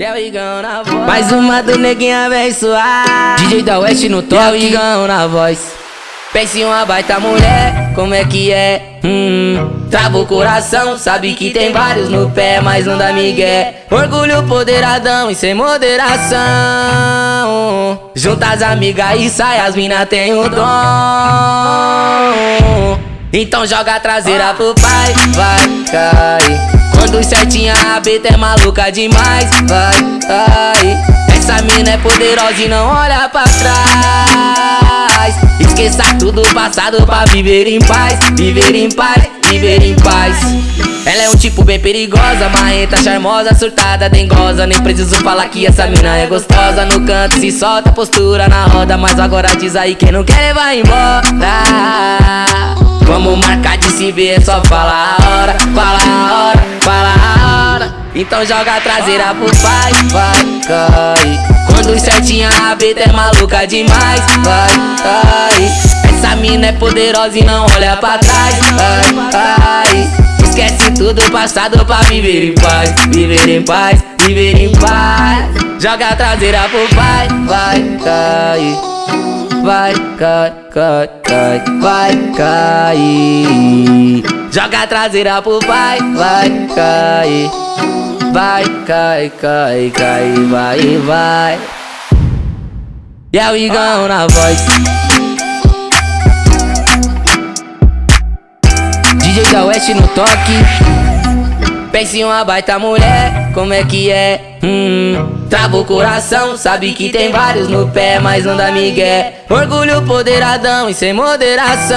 É o Igão na voz. Mais uma do neguinho abençoar. DJ da West no toque. É o Igão na voz. Pense em uma baita mulher, como é que é? Hum, trava o coração, sabe que tem vários no pé, mas não dá migué. Orgulho poderadão e sem moderação. Junta as amigas e sai, as mina tem o dom. Então joga a traseira pro pai, vai cair. Quando certinha a beta é maluca demais, vai cair. Essa mina é poderosa e não olha pra trás. Esqueça tudo passado pra viver em paz, viver em paz, viver em paz. Ela é um tipo bem perigosa, marrenta, charmosa, surtada, dengosa. Nem preciso falar que essa mina é gostosa. No canto se solta, postura na roda Mas agora diz aí quem não quer vai embora. Vamos marcar de se ver, só fala a hora Então joga a traseira pro pai, vai cair Quando certinha a beta é maluca demais Vai cair Essa mina é poderosa e não olha pra trás Vai cair Esquece tudo passado pra viver em paz Viver em paz, viver em paz. Joga a traseira pro pai, vai cair Vai cair, cai, cai, vai cair Joga a traseira pro pai, vai cair Vai, cai, cai, cai, vai, vai E é o Igão na voz DJ da West no toque Pense em uma baita mulher, como é que é? Hum, trava o coração, sabe que tem vários no pé, mas não dá migué. Orgulho poderadão e sem moderação.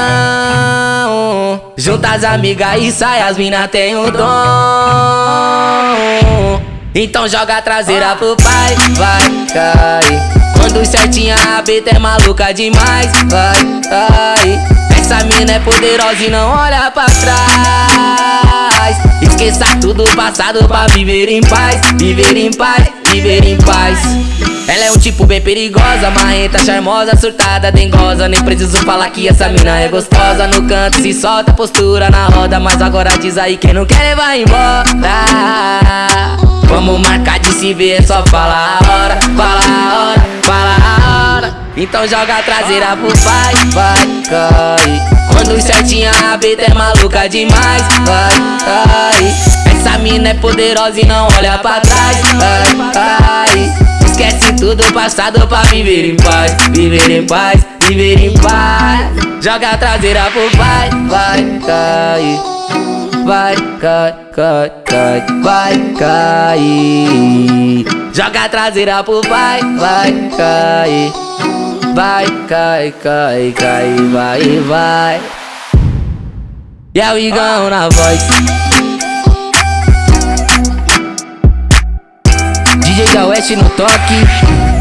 Junta as amigas e sai, as mina tem o dom. Então joga a traseira pro pai, vai cair. Quando certinha a beta é maluca demais, vai cair. Essa mina é poderosa e não olha pra trás. Esqueça tudo passado pra viver em paz, viver em paz, viver em paz. Ela é um tipo bem perigosa, marrenta, charmosa, surtada, dengosa. Nem preciso falar que essa mina é gostosa. No canto se solta, postura na roda Mas agora diz aí quem não quer vai embora. Vamos marcar de se ver, só fala a hora Fala a hora, fala a hora. Então joga a traseira pro pai, vai cair Quando certinha a beta é maluca demais, vai cair Essa mina é poderosa e não olha pra trás, vai Tudo passado pra viver em paz Viver em paz, viver em paz. Joga a traseira pro pai, vai cair Vai cair, cai, cai, vai cair Joga a traseira pro pai, vai cair Vai, cai, cai, cai, vai, vai. E é o Igão na voz da West no toque